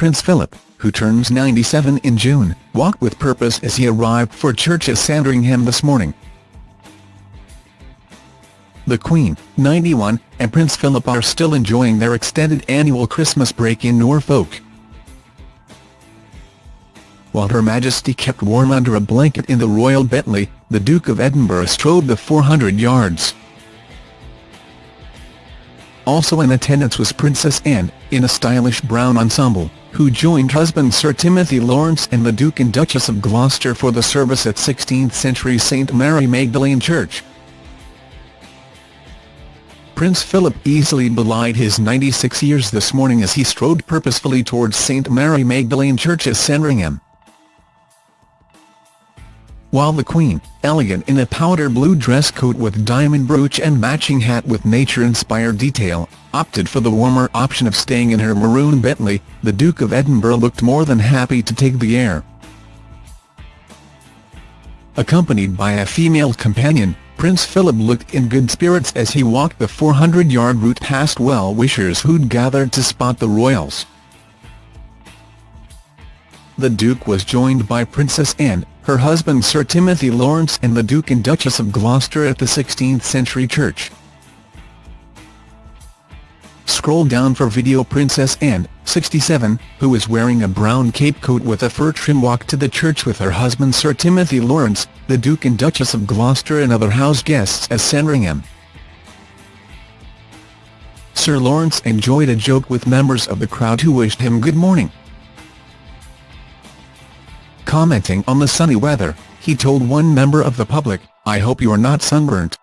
Prince Philip, who turns 97 in June, walked with purpose as he arrived for church at Sandringham this morning. The Queen, 91, and Prince Philip are still enjoying their extended annual Christmas break in Norfolk. While Her Majesty kept warm under a blanket in the royal Bentley, the Duke of Edinburgh strode the 400 yards. Also in attendance was Princess Anne, in a stylish brown ensemble, who joined husband Sir Timothy Laurence and the Duke and Duchess of Gloucester for the service at 16th-century St Mary Magdalene Church. Prince Philip easily belied his 96 years this morning as he strode purposefully towards St Mary Magdalene Church at Sandringham while the Queen, elegant in a powder blue dress coat with diamond brooch and matching hat with nature-inspired detail, opted for the warmer option of staying in her maroon Bentley, the Duke of Edinburgh looked more than happy to take the air. Accompanied by a female companion, Prince Philip looked in good spirits as he walked the 400-yard route past well-wishers who'd gathered to spot the royals. The Duke was joined by Princess Anne, her husband Sir Timothy Laurence and the Duke and Duchess of Gloucester at the 16th-century church. Scroll down for video Princess Anne, 67, who is wearing a brown cape coat with a fur trim walked to the church with her husband Sir Timothy Laurence, the Duke and Duchess of Gloucester and other house guests at Sandringham. Sir Laurence enjoyed a joke with members of the crowd who wished him good morning. Commenting on the sunny weather, he told one member of the public, I hope you're not sunburnt.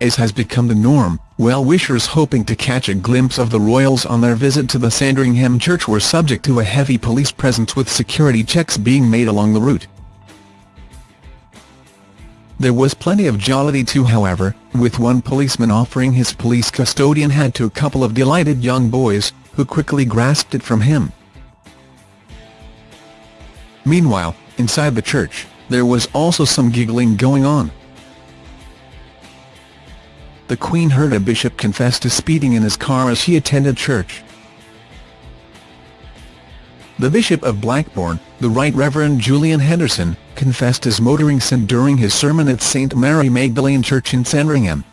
As has become the norm, well-wishers hoping to catch a glimpse of the royals on their visit to the Sandringham Church were subject to a heavy police presence with security checks being made along the route. There was plenty of jollity too however, with one policeman offering his police custodian hat to a couple of delighted young boys, who quickly grasped it from him. Meanwhile, inside the church, there was also some giggling going on. The Queen heard a bishop confess to speeding in his car as he attended church. The Bishop of Blackburn, the Right Reverend Julian Henderson, confessed his motoring sin during his sermon at St Mary Magdalene Church in Sandringham.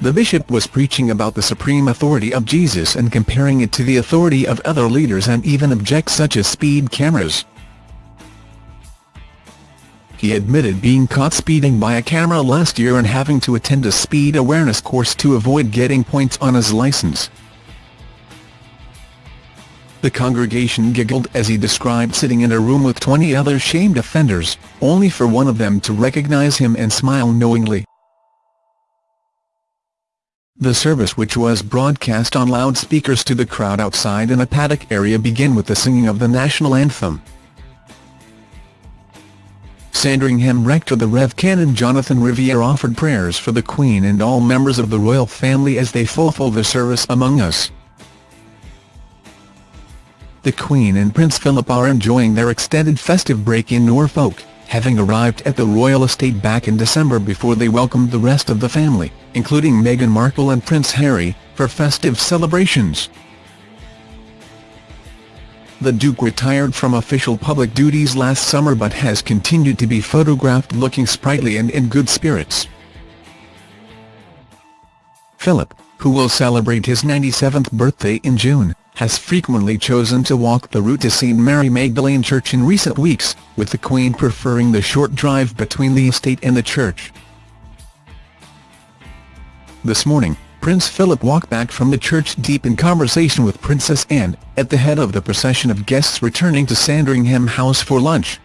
The bishop was preaching about the supreme authority of Jesus and comparing it to the authority of other leaders and even objects such as speed cameras. He admitted being caught speeding by a camera last year and having to attend a speed awareness course to avoid getting points on his license. The congregation giggled as he described sitting in a room with 20 other shamed offenders, only for one of them to recognize him and smile knowingly. The service which was broadcast on loudspeakers to the crowd outside in a paddock area began with the singing of the national anthem. Sandringham Rector the Rev Canon Jonathan Riviere offered prayers for the Queen and all members of the royal family as they fulfill the service among us. The Queen and Prince Philip are enjoying their extended festive break in Norfolk having arrived at the royal estate back in December before they welcomed the rest of the family, including Meghan Markle and Prince Harry, for festive celebrations. The Duke retired from official public duties last summer but has continued to be photographed looking sprightly and in good spirits. Philip, who will celebrate his 97th birthday in June, has frequently chosen to walk the route to St Mary Magdalene Church in recent weeks, with the Queen preferring the short drive between the estate and the church. This morning, Prince Philip walked back from the church deep in conversation with Princess Anne, at the head of the procession of guests returning to Sandringham House for lunch.